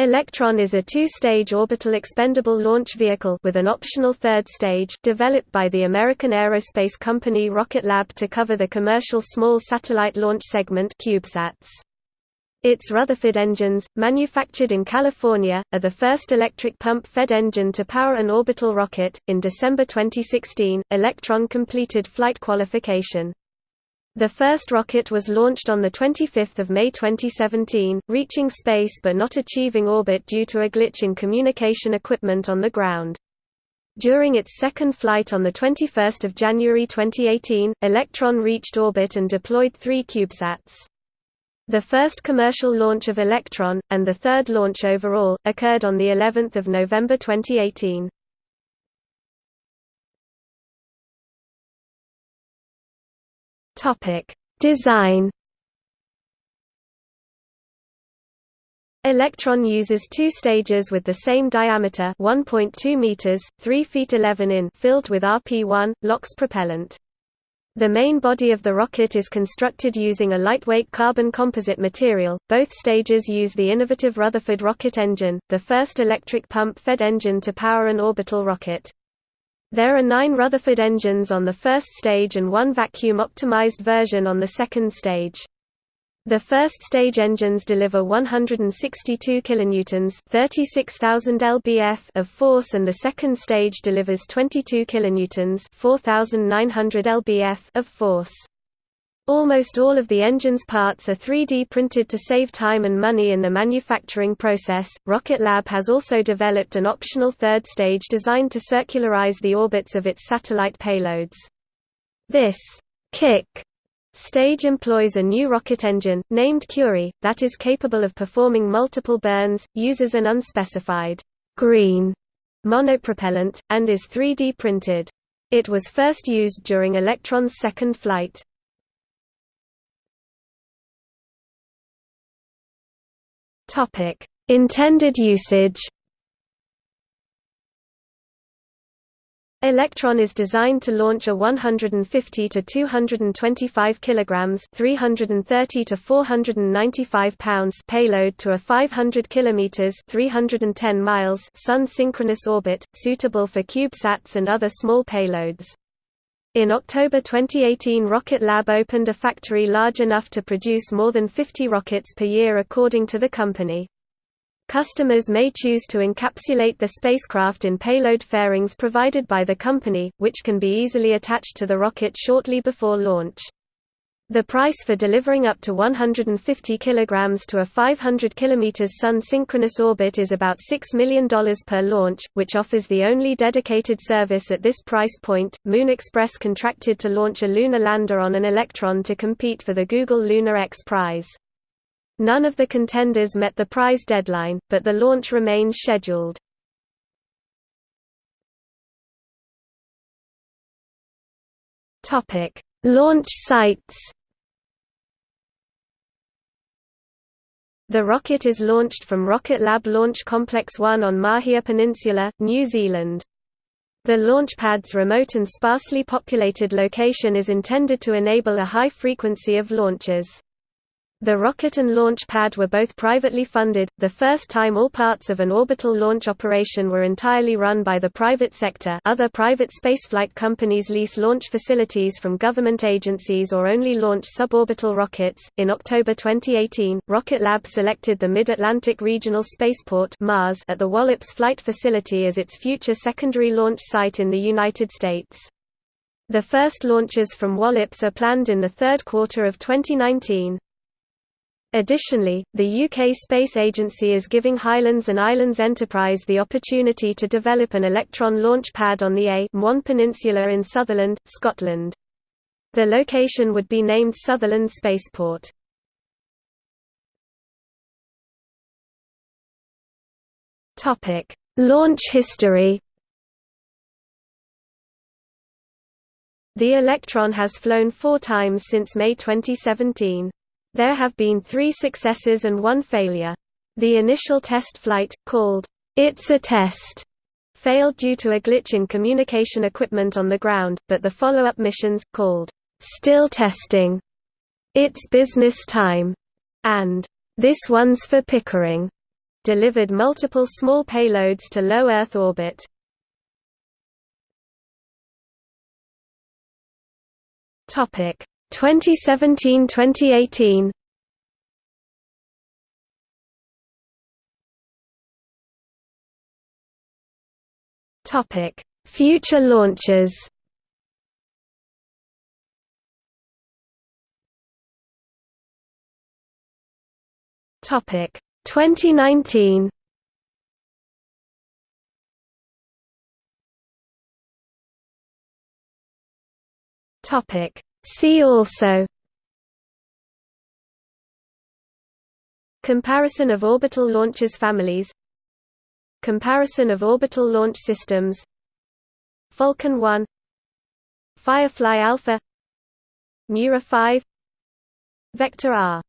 Electron is a two-stage orbital expendable launch vehicle with an optional third stage developed by the American aerospace company Rocket Lab to cover the commercial small satellite launch segment CubeSats. Its Rutherford engines, manufactured in California, are the first electric pump-fed engine to power an orbital rocket. In December 2016, Electron completed flight qualification. The first rocket was launched on 25 May 2017, reaching space but not achieving orbit due to a glitch in communication equipment on the ground. During its second flight on 21 January 2018, Electron reached orbit and deployed three CubeSats. The first commercial launch of Electron, and the third launch overall, occurred on of November 2018. Topic: Design. Electron uses two stages with the same diameter 1.2 meters, 3 feet 11 in filled with RP-1, LOX propellant. The main body of the rocket is constructed using a lightweight carbon composite material. Both stages use the innovative Rutherford rocket engine, the first electric pump-fed engine to power an orbital rocket. There are nine Rutherford engines on the first stage and one vacuum-optimized version on the second stage. The first stage engines deliver 162 kilonewtons, 36,000 lbf of force and the second stage delivers 22 kilonewtons, 4,900 lbf of force. Almost all of the engine's parts are 3D printed to save time and money in the manufacturing process. Rocket Lab has also developed an optional third stage designed to circularize the orbits of its satellite payloads. This kick stage employs a new rocket engine, named Curie, that is capable of performing multiple burns, uses an unspecified green monopropellant, and is 3D printed. It was first used during Electron's second flight. Topic: Intended usage. Electron is designed to launch a 150 to 225 kilograms, 330 to 495 pounds payload to a 500 kilometers, 310 miles sun-synchronous orbit, suitable for CubeSats and other small payloads. In October 2018 Rocket Lab opened a factory large enough to produce more than 50 rockets per year according to the company. Customers may choose to encapsulate the spacecraft in payload fairings provided by the company, which can be easily attached to the rocket shortly before launch. The price for delivering up to 150 kg to a 500 km Sun-synchronous orbit is about $6 million per launch, which offers the only dedicated service at this price point. Moon Express contracted to launch a lunar lander on an Electron to compete for the Google Lunar X Prize. None of the contenders met the prize deadline, but the launch remains scheduled. Launch sites The rocket is launched from Rocket Lab Launch Complex 1 on Mahia Peninsula, New Zealand. The launch pad's remote and sparsely populated location is intended to enable a high frequency of launches. The rocket and launch pad were both privately funded, the first time all parts of an orbital launch operation were entirely run by the private sector other private spaceflight companies lease launch facilities from government agencies or only launch suborbital rockets. In October 2018, Rocket Lab selected the Mid-Atlantic Regional Spaceport MARS at the Wallops Flight Facility as its future secondary launch site in the United States. The first launches from Wallops are planned in the third quarter of 2019. Additionally, the UK Space Agency is giving Highlands and Islands Enterprise the opportunity to develop an Electron launch pad on the A Peninsula in Sutherland, Scotland. The location would be named Sutherland Spaceport. Launch history The Electron has flown four times since May 2017. There have been three successes and one failure. The initial test flight, called, It's a Test, failed due to a glitch in communication equipment on the ground, but the follow-up missions, called, Still Testing, It's Business Time, and This One's for Pickering, delivered multiple small payloads to low Earth orbit. Topic 2017-2018. Topic Future launches Topic 2019 Topic See also Comparison of orbital launchers families Comparison of orbital launch systems Falcon 1 Firefly Alpha Miura 5 Vector R